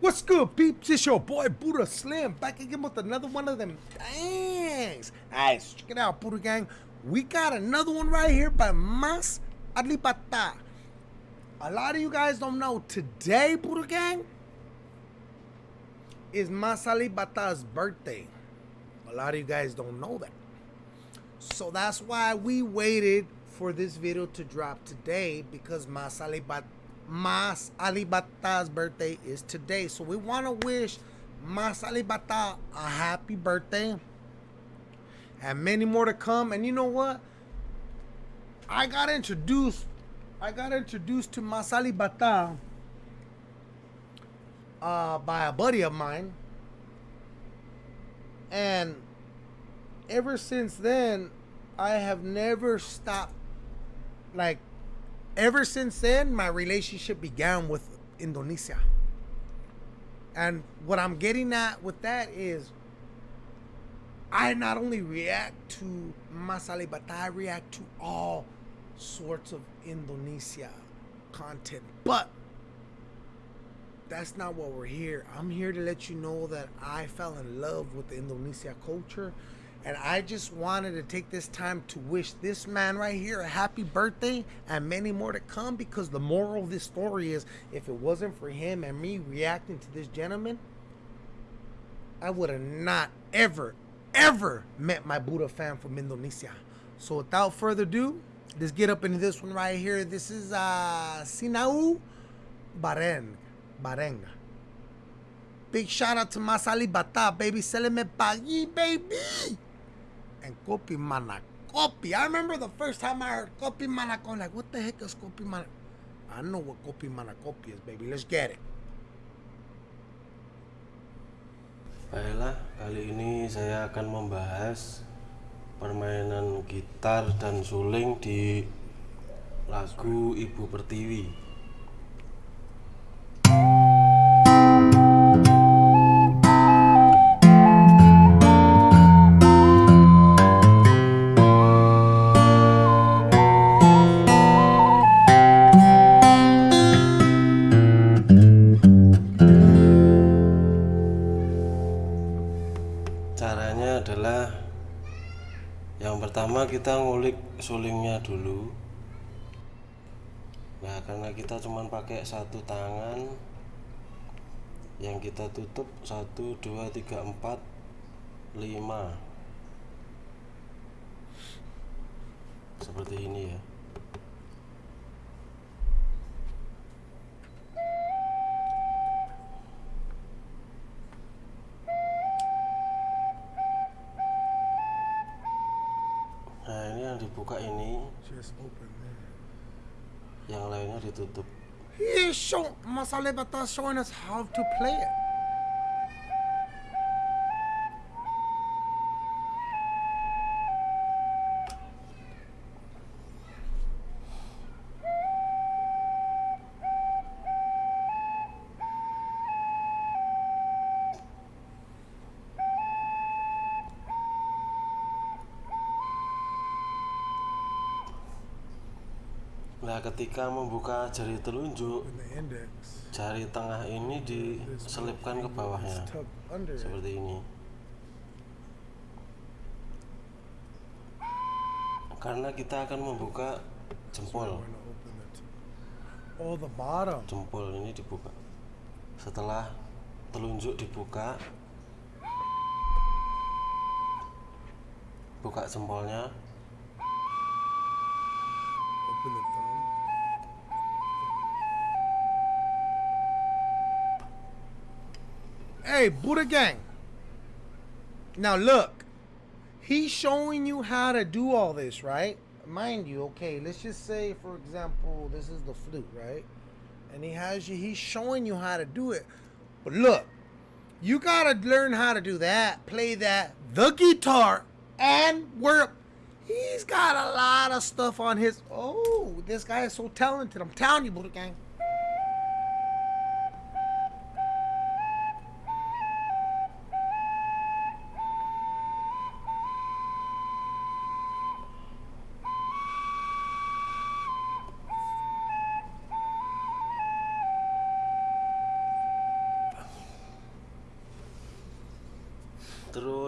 What's good, peeps? It's your boy Buddha Slim back again with another one of them. Thanks. Guys, check it out, Buddha Gang. We got another one right here by Mas Alip Ba Ta. A lot of you guys don't know today, Buddha Gang, is Mas Alip Ba Ta's birthday. A lot of you guys don't know that. So that's why we waited for this video to drop today because Mas Alibata Mas Alip Ba Ta's birthday is today. So we want to wish Mas Alip Ba Ta a happy birthday. And many more to come. And you know what? I got introduced. I got introduced to Mas Alibata uh, by a buddy of mine. And ever since then, I have never stopped like ever since then, my relationship began with Indonesia. And what I'm getting at with that is I not only react to Masali, but I react to all sorts of Indonesia content. But that's not what we're here. I'm here to let you know that I fell in love with the Indonesia culture and I just wanted to take this time to wish this man right here a happy birthday and many more to come because the moral of this story is if it wasn't for him and me reacting to this gentleman, I would have not ever, ever met my Buddha fan from Indonesia. So without further ado, let's get up into this one right here. This is uh, Sinau Bareng. Big shout out to Mas Alip Ba Ta, baby. Seleme Pagi, baby and Kopi Mana. Kopi. I remember the first time I heard Kopi. I'm like, what the heck is Kopi Mana? I know what Kopi Mana Kopi is, baby. Let's get it. Baiklah, kali ini saya akan membahas permainan gitar dan suling di lagu Ibu Pertiwi. Pertama kita ngulik sulingnya dulu. Nah karena kita cuma pakai satu tangan yang kita tutup 1 2 3 4 5 seperti ini ya yang lainnya ditutup he show masalah batas showing us how to play it Nah, ketika membuka jari telunjuk, jari tengah ini diselipkan ke bawahnya, seperti ini. Karena kita akan membuka jempol. Oh. Jempol ini dibuka. Setelah telunjuk dibuka, buka jempolnya. Open Hey, Buddha Gang. Now look, he's showing you how to do all this, right? Mind you, okay, let's just say, for example, this is the flute, right? And he has you, he's showing you how to do it. But look, you gotta learn how to do that, play that, the guitar, and work. He's got a lot of stuff on his. Oh, this guy is so talented. I'm telling you, Buddha Gang.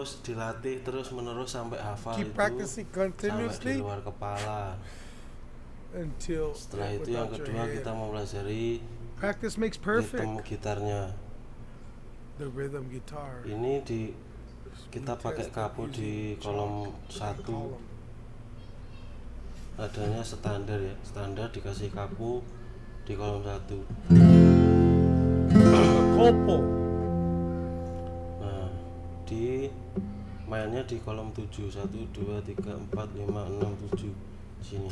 Terus dilatih terus menerus sampai hafal Keep itu sampai di luar kepala. Until setelah itu yang kedua kita mempelajari practice makes perfect. ritme gitarnya. The rhythm guitar. Ini di kita pakai kapu di kolom satu. Adanya standar ya standar dikasih kapu di kolom satu. Kopo mainnya di kolom 7 1 2 3 4 5 6 7 sini.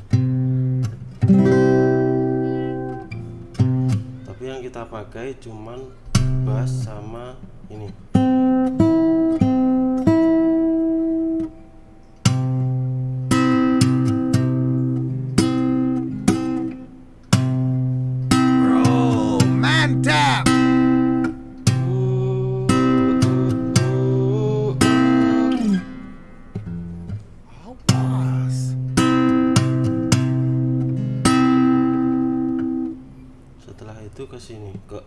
Tapi yang kita pakai cuman bass sama ini 恭喜你哥。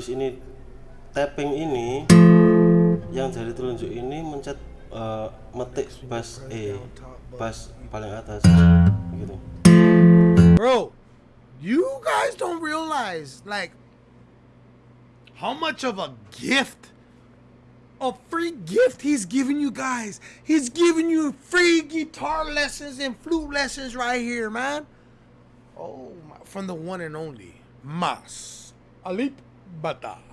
Habis ini tapping ini yang jari telunjuk ini mencet uh, metik bass E bass paling atas gitu. Bro you guys don't realize like how much of a gift a free gift he's giving you guys. He's giving you free guitar lessons and flute lessons right here man. Oh my, from the one and only mas alip Bata.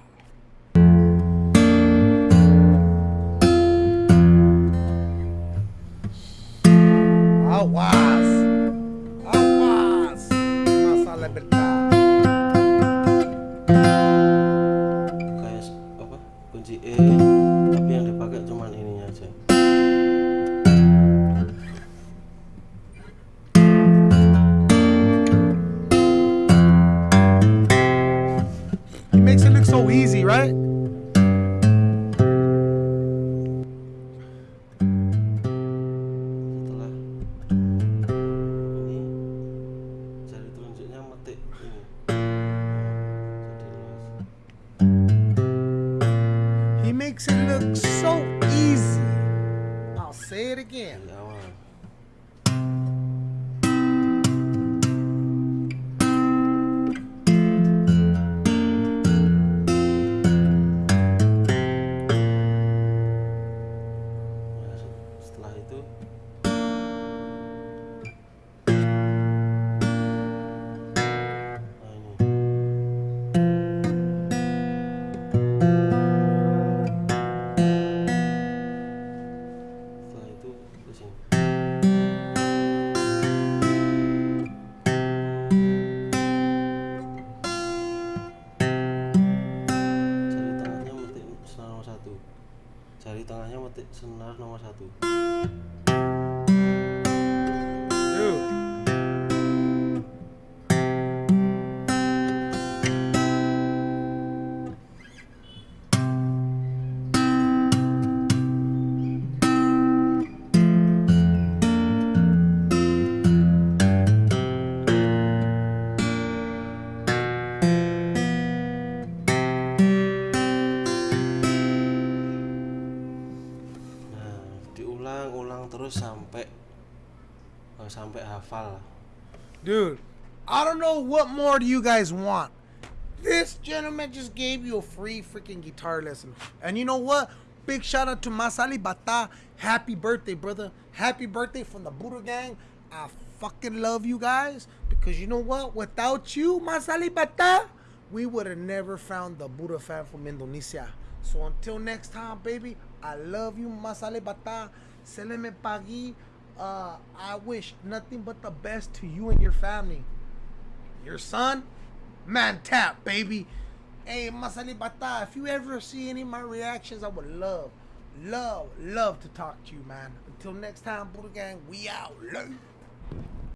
Senar sampai hafal. Dude, I don't know what more do you guys want. This gentleman just gave you a free freaking guitar lesson. And you know what? Big shout out to Mas Alip Ba Ta. Happy birthday, brother. Happy birthday from the Buddha Gang. I fucking love you guys because you know what? Without you, Mas Alip Ba Ta, we would have never found the Buddha fan from Indonesia. So until next time, baby, I love you, Mas Alip Ba Ta. Se Uh, I wish nothing but the best to you and your family. Your son, man tap, baby. Hey, Mas Alip Ba Ta, if you ever see any of my reactions, I would love, love, love to talk to you, man. Until next time, Buddha Gang, we out. Love.